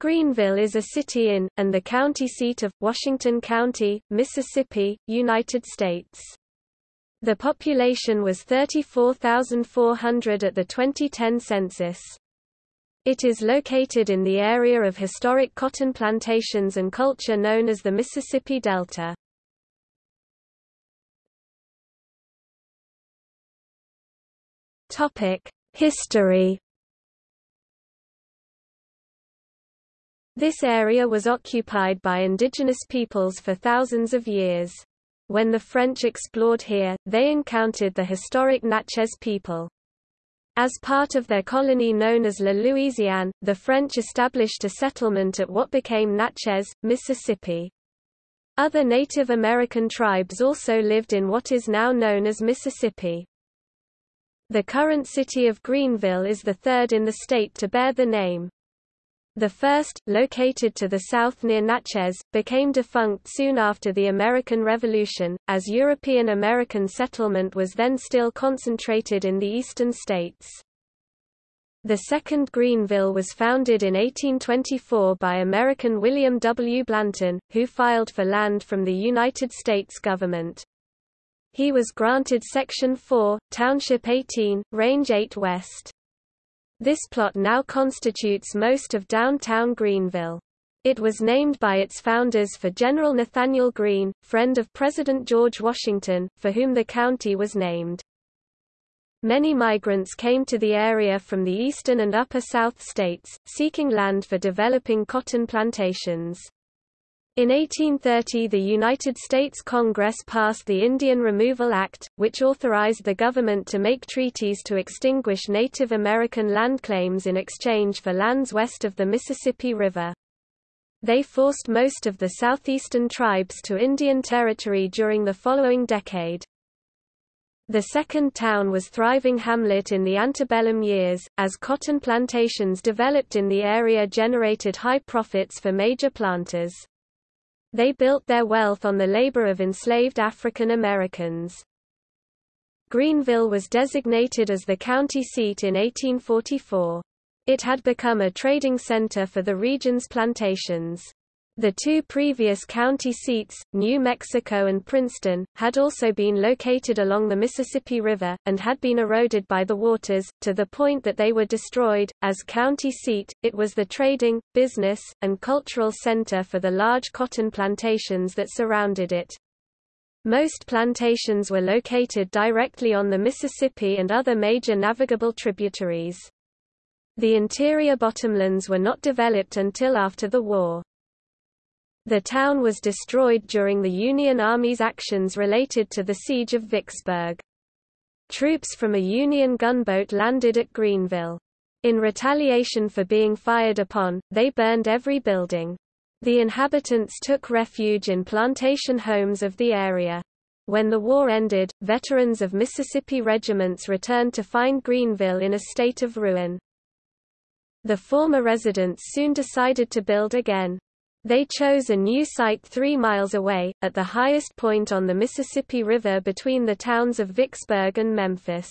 Greenville is a city in, and the county seat of, Washington County, Mississippi, United States. The population was 34,400 at the 2010 census. It is located in the area of historic cotton plantations and culture known as the Mississippi Delta. History This area was occupied by indigenous peoples for thousands of years. When the French explored here, they encountered the historic Natchez people. As part of their colony known as La Louisiane, the French established a settlement at what became Natchez, Mississippi. Other Native American tribes also lived in what is now known as Mississippi. The current city of Greenville is the third in the state to bear the name. The first, located to the south near Natchez, became defunct soon after the American Revolution, as European American settlement was then still concentrated in the eastern states. The second Greenville was founded in 1824 by American William W. Blanton, who filed for land from the United States government. He was granted Section 4, Township 18, Range 8 West. This plot now constitutes most of downtown Greenville. It was named by its founders for General Nathanael Greene, friend of President George Washington, for whom the county was named. Many migrants came to the area from the eastern and upper South states, seeking land for developing cotton plantations. In 1830 the United States Congress passed the Indian Removal Act, which authorized the government to make treaties to extinguish Native American land claims in exchange for lands west of the Mississippi River. They forced most of the southeastern tribes to Indian Territory during the following decade. The second town was thriving hamlet in the antebellum years, as cotton plantations developed in the area generated high profits for major planters. They built their wealth on the labor of enslaved African Americans. Greenville was designated as the county seat in 1844. It had become a trading center for the region's plantations. The two previous county seats, New Mexico and Princeton, had also been located along the Mississippi River, and had been eroded by the waters, to the point that they were destroyed. As county seat, it was the trading, business, and cultural center for the large cotton plantations that surrounded it. Most plantations were located directly on the Mississippi and other major navigable tributaries. The interior bottomlands were not developed until after the war. The town was destroyed during the Union Army's actions related to the siege of Vicksburg. Troops from a Union gunboat landed at Greenville. In retaliation for being fired upon, they burned every building. The inhabitants took refuge in plantation homes of the area. When the war ended, veterans of Mississippi regiments returned to find Greenville in a state of ruin. The former residents soon decided to build again. They chose a new site three miles away, at the highest point on the Mississippi River between the towns of Vicksburg and Memphis.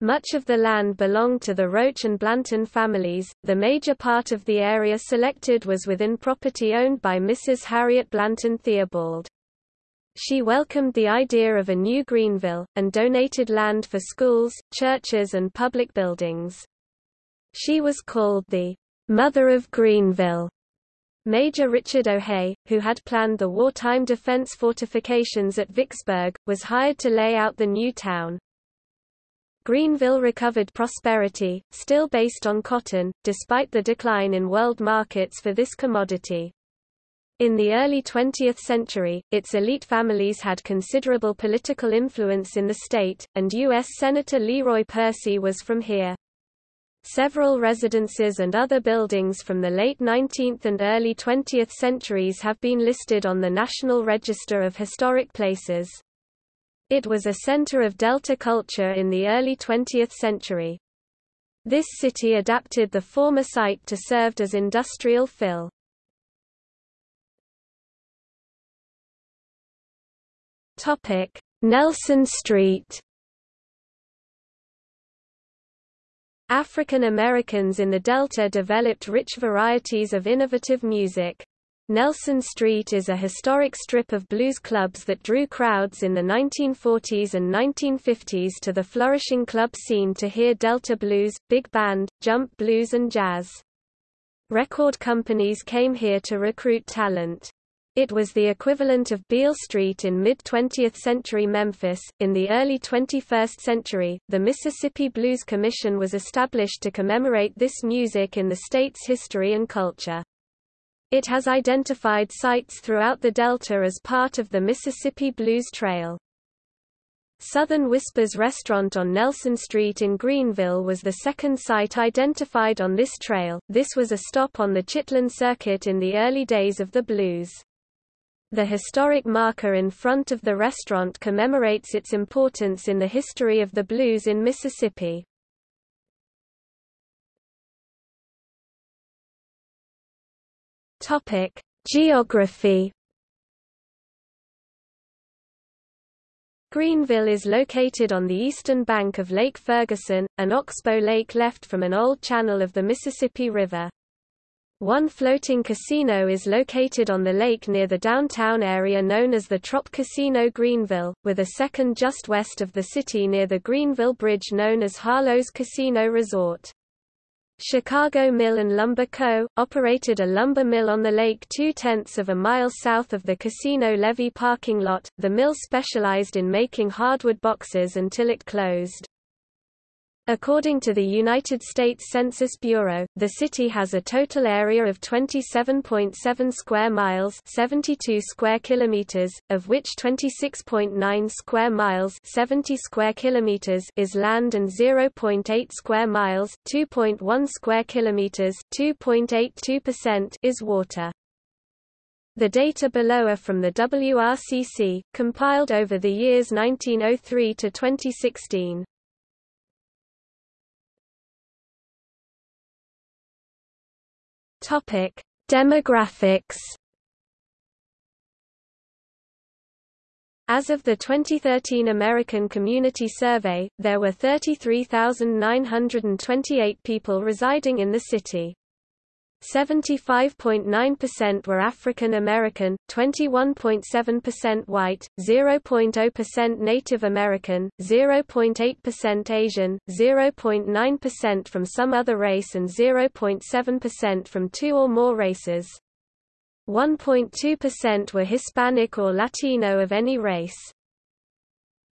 Much of the land belonged to the Roach and Blanton families. The major part of the area selected was within property owned by Mrs. Harriet Blanton Theobald. She welcomed the idea of a new Greenville, and donated land for schools, churches and public buildings. She was called the Mother of Greenville Major Richard O'Hea, who had planned the wartime defense fortifications at Vicksburg, was hired to lay out the new town. Greenville recovered prosperity, still based on cotton, despite the decline in world markets for this commodity. In the early 20th century, its elite families had considerable political influence in the state, and U.S. Senator Leroy Percy was from here. Several residences and other buildings from the late 19th and early 20th centuries have been listed on the National Register of Historic Places. It was a center of Delta culture in the early 20th century. This city adapted the former site to serve as industrial fill. Nelson Street African Americans in the Delta developed rich varieties of innovative music. Nelson Street is a historic strip of blues clubs that drew crowds in the 1940s and 1950s to the flourishing club scene to hear Delta blues, big band, jump blues and jazz. Record companies came here to recruit talent. It was the equivalent of Beale Street in mid-20th century Memphis. In the early 21st century, the Mississippi Blues Commission was established to commemorate this music in the state's history and culture. It has identified sites throughout the Delta as part of the Mississippi Blues Trail. Southern Whispers restaurant on Nelson Street in Greenville was the second site identified on this trail. This was a stop on the Chitlin Circuit in the early days of the blues. The historic marker in front of the restaurant commemorates its importance in the history of the blues in Mississippi. Topic: Geography. Greenville is located on the eastern bank of Lake Ferguson, an oxbow lake left from an old channel of the Mississippi River. One floating casino is located on the lake near the downtown area known as the Trop Casino Greenville, with a second just west of the city near the Greenville Bridge known as Harlow's Casino Resort. Chicago Mill and Lumber Co., operated a lumber mill on the lake two-tenths of a mile south of the casino levee parking lot. The mill specialized in making hardwood boxes until it closed. According to the United States Census Bureau, the city has a total area of 27.7 square miles, 72 square kilometers, of which 26.9 square miles, 70 square kilometers is land and 0.8 square miles, 2.1 square kilometers, 2.82% is water. The data below are from the WRCC, compiled over the years 1903 to 2016. Topic: Demographics. As of the 2013 American Community Survey, there were 33,928 people residing in the city. 75.9% were African American, 21.7% white, 0.0% Native American, 0.8% Asian, 0.9% from some other race and 0.7% from two or more races. 1.2% were Hispanic or Latino of any race.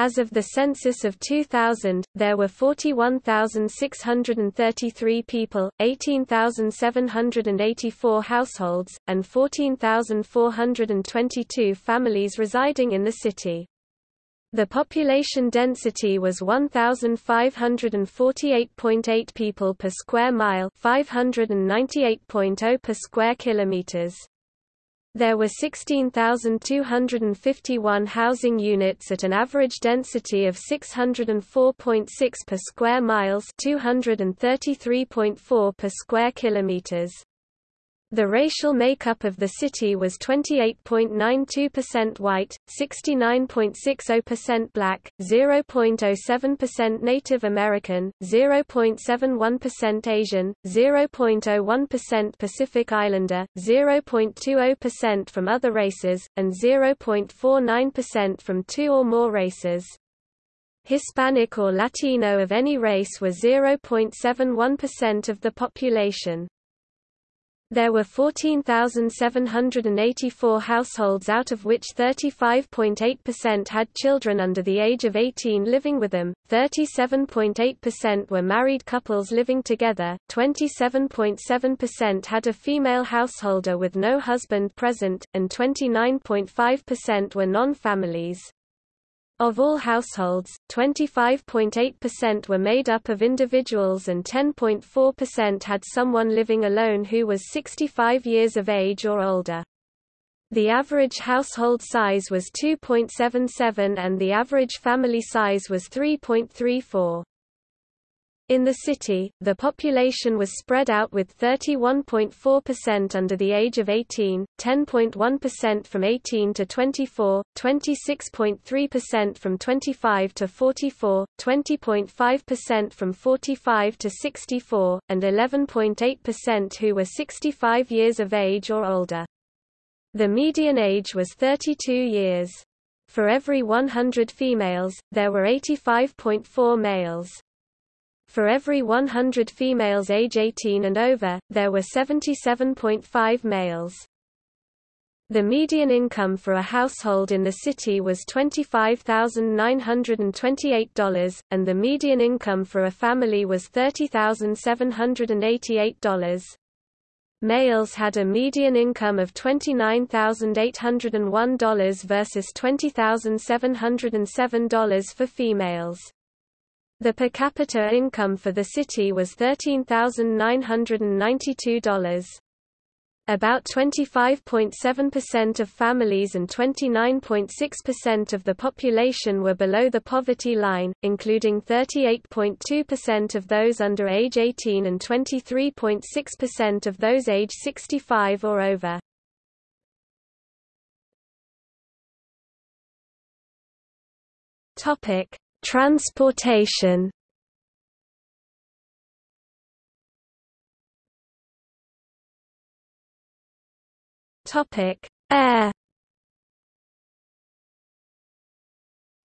As of the census of 2000, there were 41,633 people, 18,784 households, and 14,422 families residing in the city. The population density was 1,548.8 people per square mile 598.0 per square kilometers. There were 16,251 housing units at an average density of 604.6 per square miles 233.4 per square kilometers. The racial makeup of the city was 28.92% white, 69.60% black, 0.07% Native American, 0.71% Asian, 0.01% Pacific Islander, 0.20% from other races, and 0.49% from two or more races. Hispanic or Latino of any race were 0.71% of the population. There were 14,784 households out of which 35.8% had children under the age of 18 living with them, 37.8% were married couples living together, 27.7% had a female householder with no husband present, and 29.5% were non-families. Of all households, 25.8% were made up of individuals and 10.4% had someone living alone who was 65 years of age or older. The average household size was 2.77 and the average family size was 3.34. In the city, the population was spread out with 31.4% under the age of 18, 10.1% from 18 to 24, 26.3% from 25 to 44, 20.5% from 45 to 64, and 11.8% who were 65 years of age or older. The median age was 32 years. For every 100 females, there were 85.4 males. For every 100 females age 18 and over, there were 77.5 males. The median income for a household in the city was $25,928, and the median income for a family was $30,788. Males had a median income of $29,801 versus $20,707 for females. The per capita income for the city was $13,992. About 25.7% of families and 29.6% of the population were below the poverty line, including 38.2% of those under age 18 and 23.6% of those age 65 or over. Topic: Transportation. Topic: Air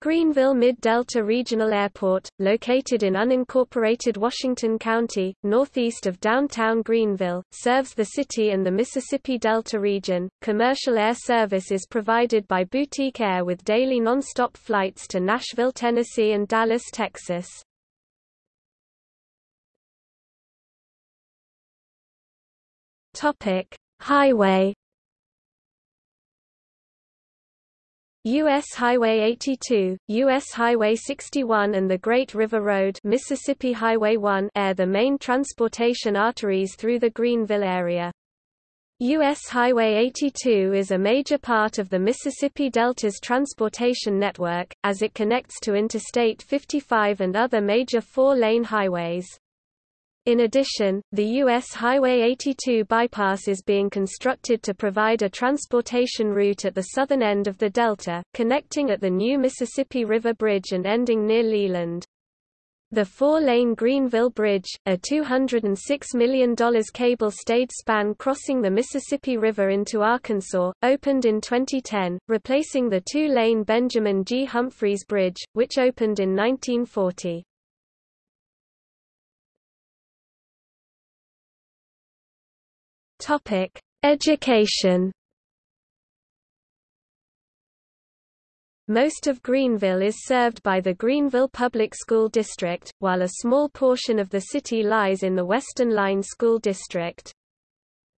Greenville Mid-Delta Regional Airport, located in unincorporated Washington County, northeast of downtown Greenville, serves the city and the Mississippi Delta region. Commercial air service is provided by Boutique Air with daily non-stop flights to Nashville, Tennessee and Dallas, Texas. Topic: Highway U.S. Highway 82, U.S. Highway 61 and the Great River Road Mississippi Highway 1 air the main transportation arteries through the Greenville area. U.S. Highway 82 is a major part of the Mississippi Delta's transportation network, as it connects to Interstate 55 and other major four-lane highways. In addition, the U.S. Highway 82 bypass is being constructed to provide a transportation route at the southern end of the delta, connecting at the new Mississippi River Bridge and ending near Leland. The four-lane Greenville Bridge, a $206 million cable-stayed span crossing the Mississippi River into Arkansas, opened in 2010, replacing the two-lane Benjamin G. Humphreys Bridge, which opened in 1940. Topic: Education. Most of Greenville is served by the Greenville Public School District, while a small portion of the city lies in the Western Line School District.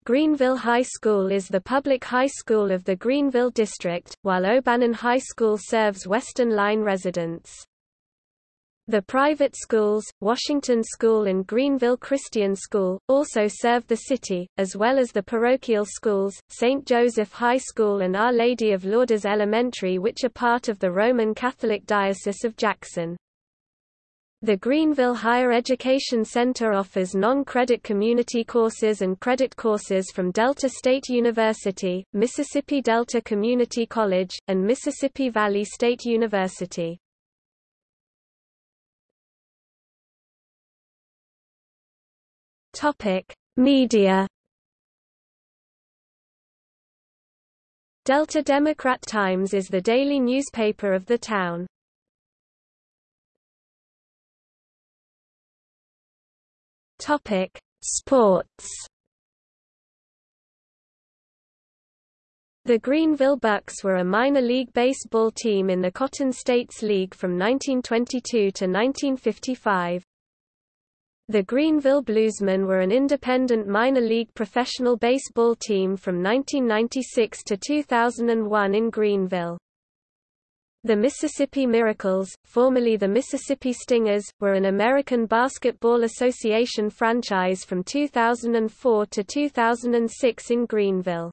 Greenville High School is the public high school of the Greenville District, while O'Bannon High School serves Western Line residents. The private schools, Washington School and Greenville Christian School, also serve the city, as well as the parochial schools, St. Joseph High School and Our Lady of Lourdes Elementary which are part of the Roman Catholic Diocese of Jackson. The Greenville Higher Education Center offers non-credit community courses and credit courses from Delta State University, Mississippi Delta Community College, and Mississippi Valley State University. Topic: Media. Delta Democrat Times is the daily newspaper of the town. Topic: Sports. The Greenville Bucks were a minor league baseball team in the Cotton States League from 1922 to 1955. The Greenville Bluesmen were an independent minor league professional baseball team from 1996 to 2001 in Greenville. The Mississippi Miracles, formerly the Mississippi Stingers, were an American Basketball Association franchise from 2004 to 2006 in Greenville.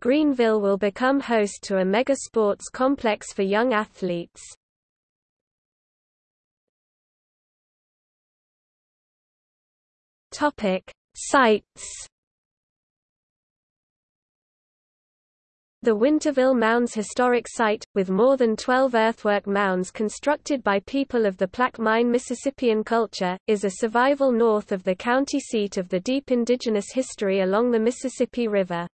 Greenville will become host to a mega sports complex for young athletes. Topic: Sites The Winterville Mounds Historic Site, with more than 12 earthwork mounds constructed by people of the Plaquemine Mississippian culture, is a survival north of the county seat of the deep indigenous history along the Mississippi River.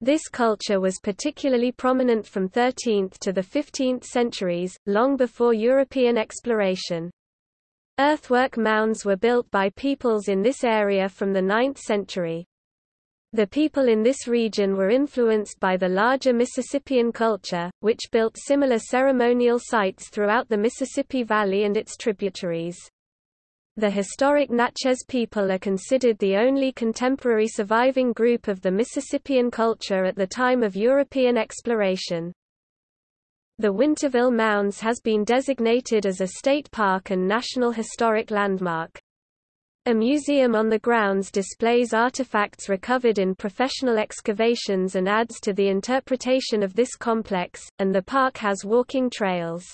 This culture was particularly prominent from 13th to the 15th centuries, long before European exploration. Earthwork mounds were built by peoples in this area from the 9th century. The people in this region were influenced by the larger Mississippian culture, which built similar ceremonial sites throughout the Mississippi Valley and its tributaries. The historic Natchez people are considered the only contemporary surviving group of the Mississippian culture at the time of European exploration. The Winterville Mounds has been designated as a state park and National Historic Landmark. A museum on the grounds displays artifacts recovered in professional excavations and adds to the interpretation of this complex, and the park has walking trails.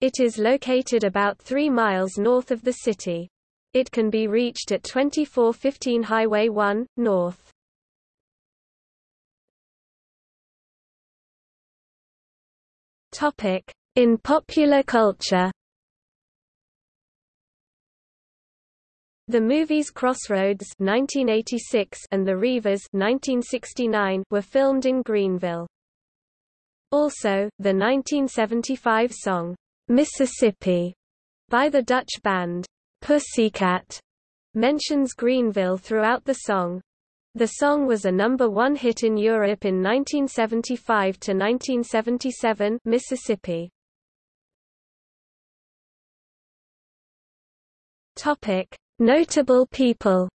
It is located about 3 miles north of the city. It can be reached at 2415 Highway 1, north. In popular culture The movies Crossroads 1986 and The Reivers 1969 were filmed in Greenville. Also, the 1975 song, Mississippi, by the Dutch band, Pussycat, mentions Greenville throughout the song. The song was a number one hit in Europe in 1975 to 1977 Mississippi. Topic. Notable people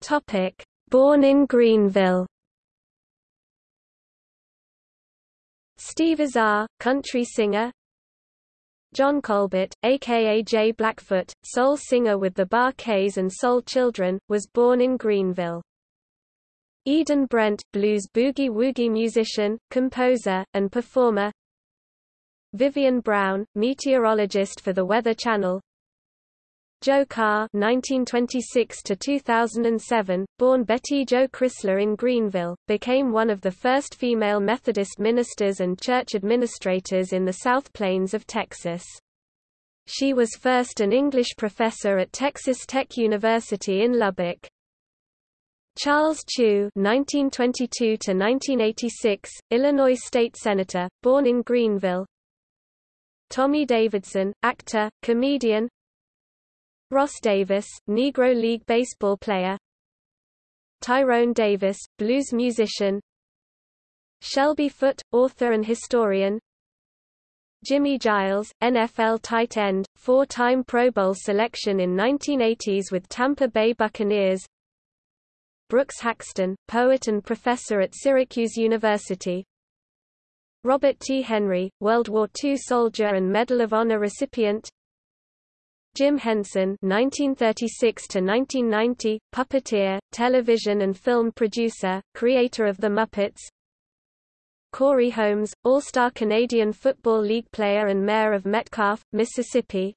Topic: Born in Greenville. Steve Azar, country singer. John Colbert, aka J. Blackfoot, soul singer with the Bar-Kays and Soul Children, was born in Greenville. Eden Brent, blues boogie-woogie musician, composer, and performer Vivian Brown, meteorologist for the Weather Channel Jo Carr 1926–2007, born Betty Jo Chrysler in Greenville, became one of the first female Methodist ministers and church administrators in the South Plains of Texas. She was first an English professor at Texas Tech University in Lubbock. Charles Chew (1922–1986), Illinois state senator, born in Greenville. Tommy Davidson, actor, comedian. Ross Davis, Negro League baseball player. Tyrone Davis, blues musician. Shelby Foote, author and historian. Jimmy Giles, NFL tight end, four-time Pro Bowl selection in 1980s with Tampa Bay Buccaneers. Brooks Haxton, poet and professor at Syracuse University. Robert T. Henry, World War II soldier and Medal of Honor recipient. Jim Henson (1936–1990), puppeteer, television and film producer, creator of The Muppets. Corey Holmes, All-Star Canadian Football League player and mayor of Metcalfe, Mississippi.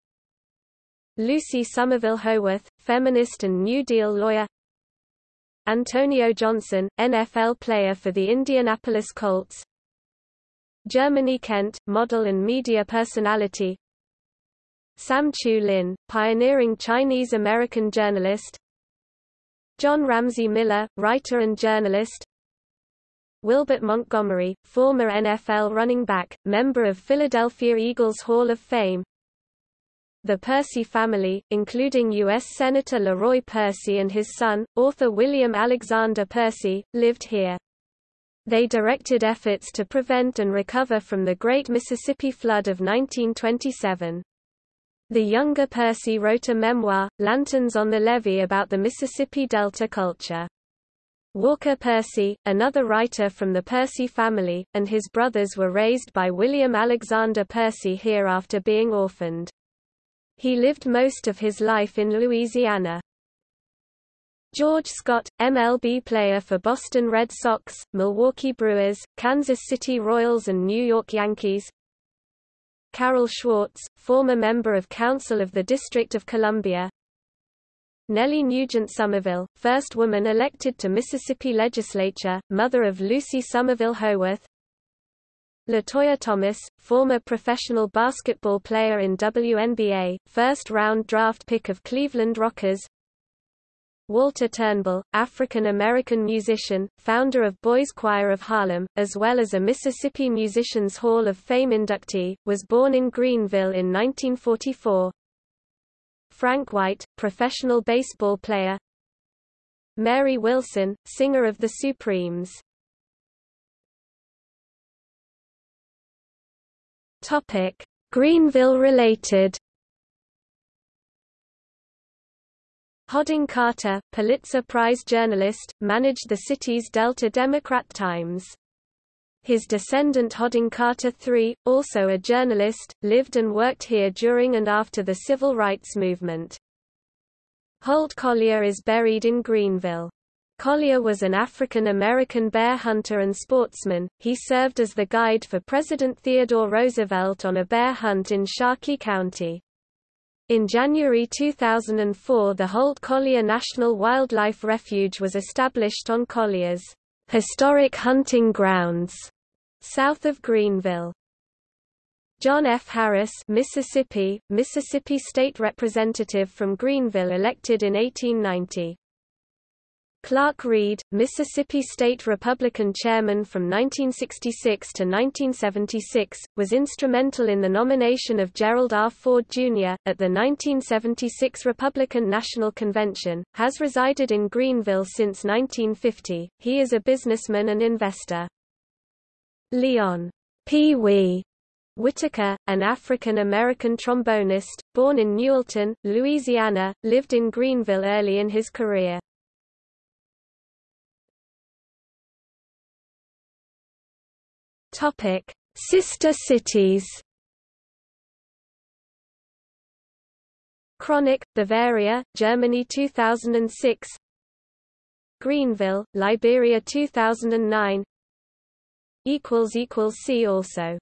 Lucy Somerville Howorth, feminist and New Deal lawyer. Antonio Johnson, NFL player for the Indianapolis Colts Germany Kent, model and media personality Sam Chu Lin, pioneering Chinese-American journalist John Ramsey Miller, writer and journalist Wilbert Montgomery, former NFL running back, member of Philadelphia Eagles Hall of Fame the Percy family, including U.S. Senator Leroy Percy and his son, author William Alexander Percy, lived here. They directed efforts to prevent and recover from the Great Mississippi Flood of 1927. The younger Percy wrote a memoir, Lanterns on the Levee about the Mississippi Delta culture. Walker Percy, another writer from the Percy family, and his brothers were raised by William Alexander Percy here after being orphaned. He lived most of his life in Louisiana. George Scott, MLB player for Boston Red Sox, Milwaukee Brewers, Kansas City Royals and New York Yankees Carol Schwartz, former member of Council of the District of Columbia. Nellie Nugent Somerville, first woman elected to Mississippi legislature, mother of Lucy Somerville Howorth Latoya Thomas, former professional basketball player in WNBA, first-round draft pick of Cleveland Rockers Walter Turnbull, African-American musician, founder of Boys Choir of Harlem, as well as a Mississippi Musicians Hall of Fame inductee, was born in Greenville in 1944. Frank White, professional baseball player. Mary Wilson, singer of the Supremes. Greenville Hodding Carter, Pulitzer Prize journalist, managed the city's Delta Democrat Times. His descendant Hodding Carter III, also a journalist, lived and worked here during and after the civil rights movement. Holt Collier is buried in Greenville. Collier was an African-American bear hunter and sportsman. He served as the guide for President Theodore Roosevelt on a bear hunt in Sharkey County. In January 2004 the Holt Collier National Wildlife Refuge was established on Collier's historic hunting grounds south of Greenville. John F. Harris Mississippi, Mississippi State Representative from Greenville elected in 1890. Clarke Reed, Mississippi State Republican chairman from 1966 to 1976, was instrumental in the nomination of Gerald R. Ford, Jr., at the 1976 Republican National Convention, has resided in Greenville since 1950. He is a businessman and investor. Leon Pee Wee Whitaker, an African-American trombonist, born in Newellton, Louisiana, lived in Greenville early in his career. Topic: Sister cities. Chronic, Bavaria, Germany 2006. Greenville, Liberia 2009. equals equals see also